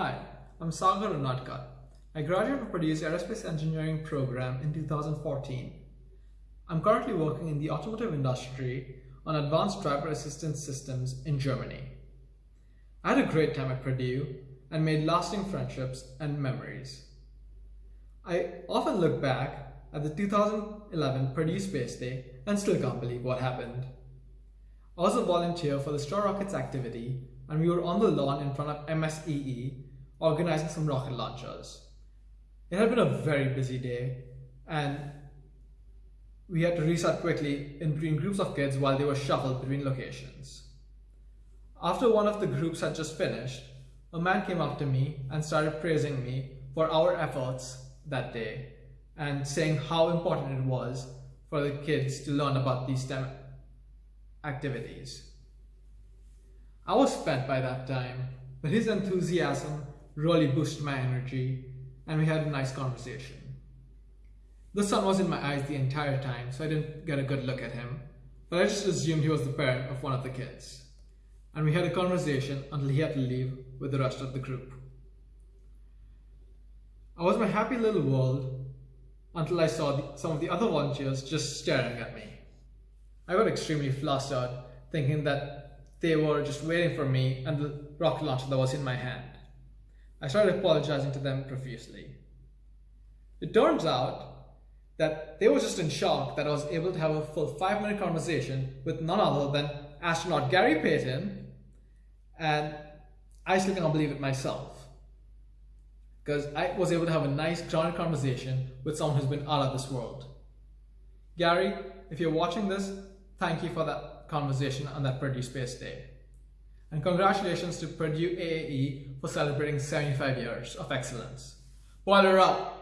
Hi, I'm Sagar Unadkat. I graduated from Purdue's Aerospace Engineering program in 2014. I'm currently working in the automotive industry on advanced driver assistance systems in Germany. I had a great time at Purdue and made lasting friendships and memories. I often look back at the 2011 Purdue Space Day and still can't believe what happened. I was a volunteer for the Straw Rockets activity and we were on the lawn in front of MSEE organizing some rocket launchers. It had been a very busy day and we had to reset quickly in between groups of kids while they were shuffled between locations. After one of the groups had just finished, a man came up to me and started praising me for our efforts that day and saying how important it was for the kids to learn about these STEM activities. I was spent by that time, but his enthusiasm really boosted my energy and we had a nice conversation. The sun was in my eyes the entire time, so I didn't get a good look at him, but I just assumed he was the parent of one of the kids. And we had a conversation until he had to leave with the rest of the group. I was my happy little world until I saw the, some of the other volunteers just staring at me. I got extremely flustered, thinking that they were just waiting for me and the rocket launcher that was in my hand. I started apologizing to them profusely. It turns out that they were just in shock that I was able to have a full five minute conversation with none other than astronaut Gary Payton, and I still cannot believe it myself. Because I was able to have a nice, grounded conversation with someone who's been out of this world. Gary, if you're watching this, thank you for that conversation on that Purdue Space Day. And congratulations to Purdue AAE for celebrating 75 years of excellence. Boiler up!